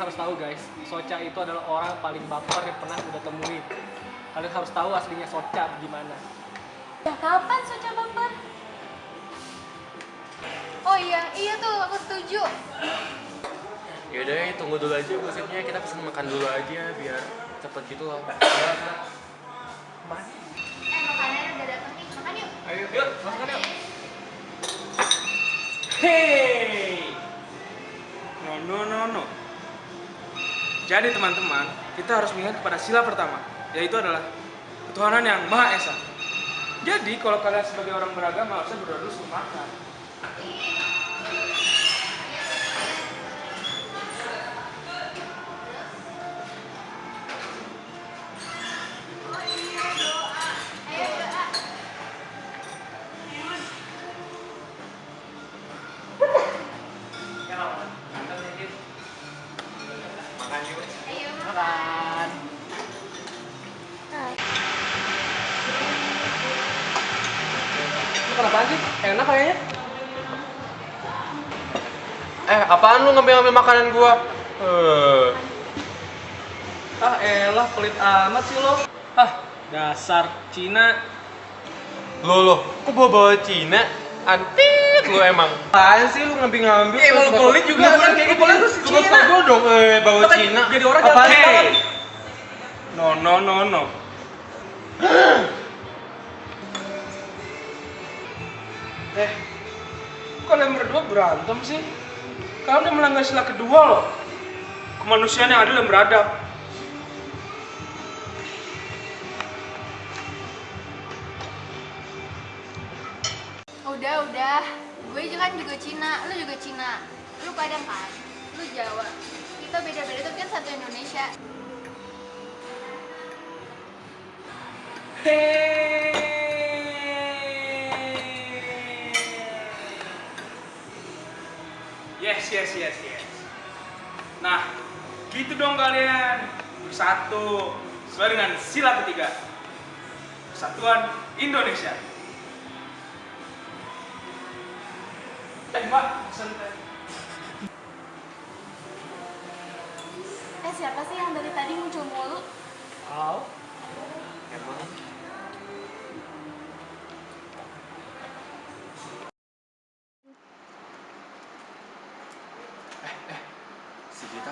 harus tahu guys, Soca itu adalah orang paling baper yang pernah udah temuin. Kalian harus tahu aslinya Soca gimana. Ya kapan Soca baper? Oh iya, iya tuh aku setuju. Yaudah, ya, tunggu dulu aja gosipnya. Kita pesen makan dulu aja biar cepet gitu loh. Eh makanannya udah datang nih, makan yuk. Ayo, yuk, masukkan yuk. Hey! No, no, no, no. Jadi teman-teman, kita harus mengingat kepada sila pertama, yaitu adalah ketuhanan yang Maha Esa. Jadi kalau kalian sebagai orang beragama harusnya berdoa dulu sebelum makan. Enak kayaknya. Eh, apaan lu ngambil-ngambil makanan gua? Eh, Ah elah pelit amat sih lo. Ah dasar Cina. lo lo, kok bawa bawa Cina? Antit lu emang. Apaan sih lu ngambil-ngambil? Ya emang lu pelit juga kan kayak gitu. Lu tau gua dong eh bawa Kan Cina. jadi orang Apaan banget. No, no, no, no. eh, kok kalian berdua berantem sih? Kalian udah melanggar sila kedua loh. Kemanusiaan yang adil dan beradab. Udah, udah. Gue juga kan juga Cina, lu juga Cina. Lu Padang kan? Lu Jawa. Kita beda-beda tapi kan satu Indonesia. Yes, yes, yes, yes. Nah, gitu dong kalian. Bersatu. Sesuai dengan sila ketiga. Persatuan Indonesia. Eh, Mbak. Eh, siapa sih yang dari tadi muncul mulu? Au. Emang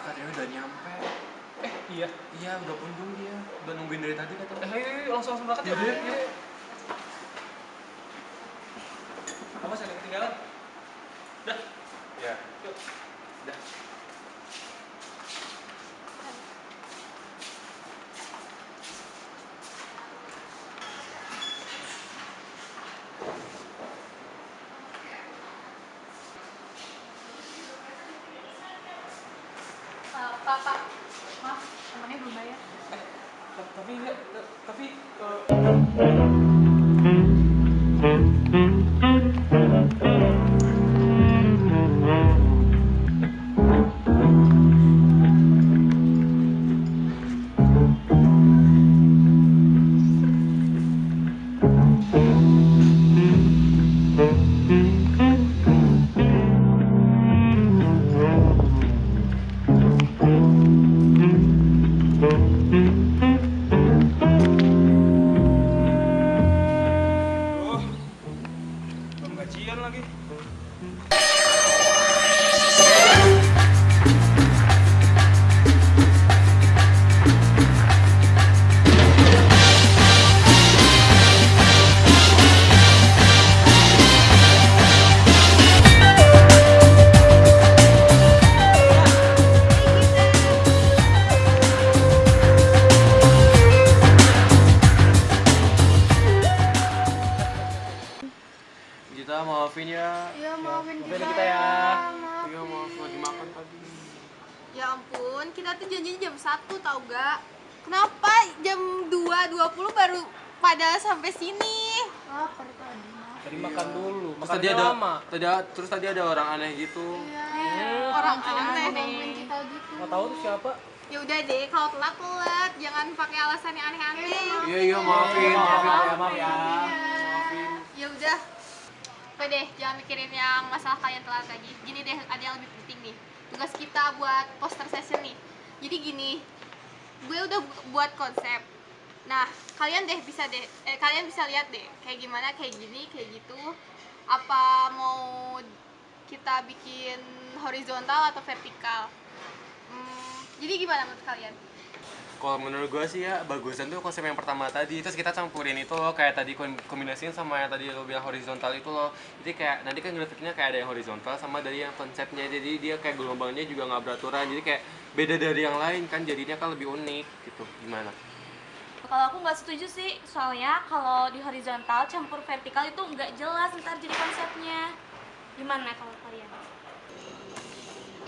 katanya udah nyampe. Eh iya. Iya, udah kunjung dia. Udah nungguin dari tadi Eh katanya. ayo, ayo, langsung langsung berangkat ya. Yaudah, Iya. Apa saya ketinggalan? Udah. Ya. Yuk. Udah. Eh, Pak, Pak. Maaf, temennya belum bayar. Eh, ta- tapi enggak, ta- tapi eh, Oh, gajian lagi. Ya ampun, kita tuh janjinya jam 1 tau gak? Kenapa jam 2.20 baru pada sampai sini? Ah, tadi tadi. tadi makan dulu. Terus tadi ada lama. tadi terus tadi ada orang aneh gitu. Iya, orang aneh kita gitu. Nggak tahu tuh siapa. Ya udah deh, kalau telat telat, jangan pakai alasan yang aneh-aneh. Iya, iya, maafin, Maaf maafin. ya, maaf ya. Ya udah. Oke deh, jangan mikirin yang masalah kalian telat lagi. Gini deh, ada yang lebih penting nih. Tugas kita buat poster session nih. Jadi gini, gue udah bu- buat konsep. Nah, kalian deh bisa deh, eh, kalian bisa lihat deh, kayak gimana, kayak gini, kayak gitu. Apa mau kita bikin horizontal atau vertikal? Hmm, jadi gimana menurut kalian? Kalau menurut gue sih ya bagusan tuh konsep yang pertama tadi Terus kita campurin itu loh kayak tadi kom- kombinasiin sama yang tadi lo bilang horizontal itu loh Jadi kayak nanti kan grafiknya kayak ada yang horizontal sama dari yang konsepnya Jadi dia kayak gelombangnya juga nggak beraturan Jadi kayak beda dari yang lain kan jadinya kan lebih unik gitu Gimana? Kalau aku nggak setuju sih, soalnya kalau di horizontal campur vertikal itu nggak jelas ntar jadi konsepnya. Gimana kalau kalian?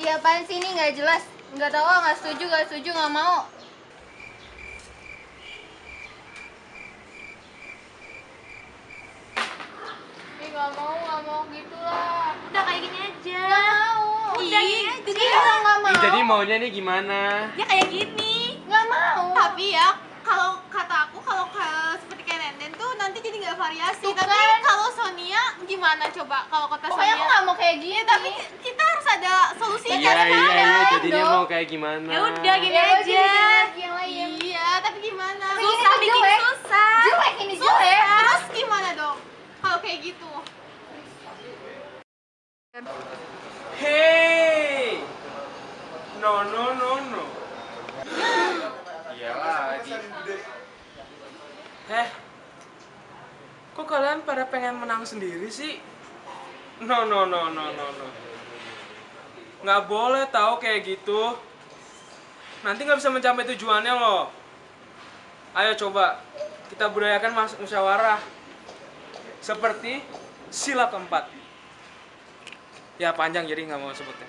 Iya apaan sih ini nggak jelas? Nggak tahu, nggak setuju, nggak setuju, nggak mau. Nggak mau, nggak mau gitu lah. Udah kayak gini aja. Nggak mau. Udah Ih, gini aja. Jadi kalau nggak mau. Ih, jadi maunya nih gimana? Ya kayak gini. nggak mau. Tapi ya kalau kata aku kalau ke- seperti kayak Nenden tuh nanti jadi nggak variasi. Tapi kalau Sonia gimana coba kalau kata Sonia? Pokoknya aku nggak mau kayak gini. tapi kita harus ada solusinya. Iya kan? iya iya jadinya dong. mau kayak gimana? Ya udah gini Ya aja. Lain. Iya, tapi gimana? Susah bikin susah. Jelek ini jelek. Terus gimana dong? Kalau kayak gitu. Hey! No, no, no, no. Iya lagi Eh, kok kalian pada pengen menang sendiri sih? No, no, no, no, no, no. Nggak boleh tahu kayak gitu. Nanti nggak bisa mencapai tujuannya loh. Ayo coba kita budayakan mas musyawarah. Seperti sila keempat. Ya panjang jadi nggak mau sebutnya.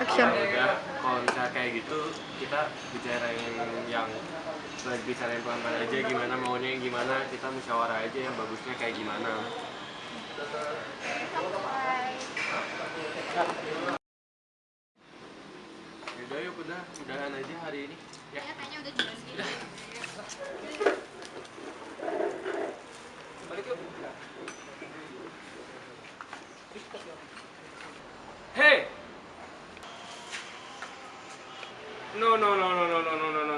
udah kalau misalnya kayak gitu kita bicarain yang lagi cari pelan-pelan aja gimana maunya gimana kita musyawarah aja yang bagusnya kayak gimana. Yaudah yuk udah, udahan aja hari ini. Ya, kayaknya udah jelas gitu. Balik yuk. Hey! No, no, no, no, no, no, no, no.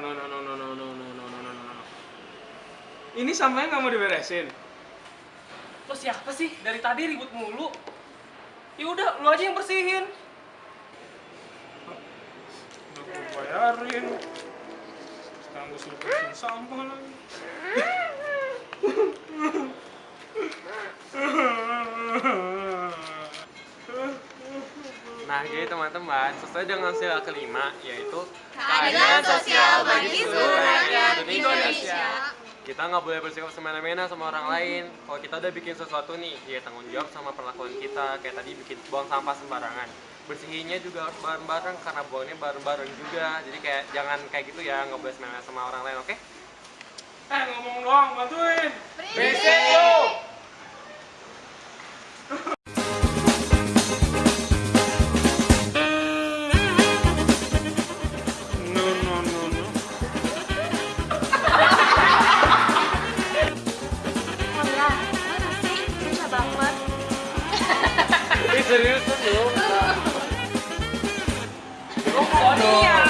Ini sampahnya nggak mau diberesin. Lo siapa sih? Dari tadi ribut mulu. Ya udah, lu aja yang bersihin. Udah gue bayarin. Sekarang gue suruh bersihin sampah lagi. nah jadi teman-teman sesuai dengan sila kelima yaitu Keadilan sosial bagi seluruh rakyat Indonesia. Kita nggak boleh bersikap semena-mena sama orang lain. Kalau kita udah bikin sesuatu nih ya tanggung jawab sama perlakuan kita. Kayak tadi bikin buang sampah sembarangan. Bersihinnya juga harus bareng-bareng karena buangnya bareng-bareng juga. Jadi kayak jangan kayak gitu ya nggak boleh semena sama orang lain oke? Eh ngomong doang, bantuin. Isso é isso, não. Não pode.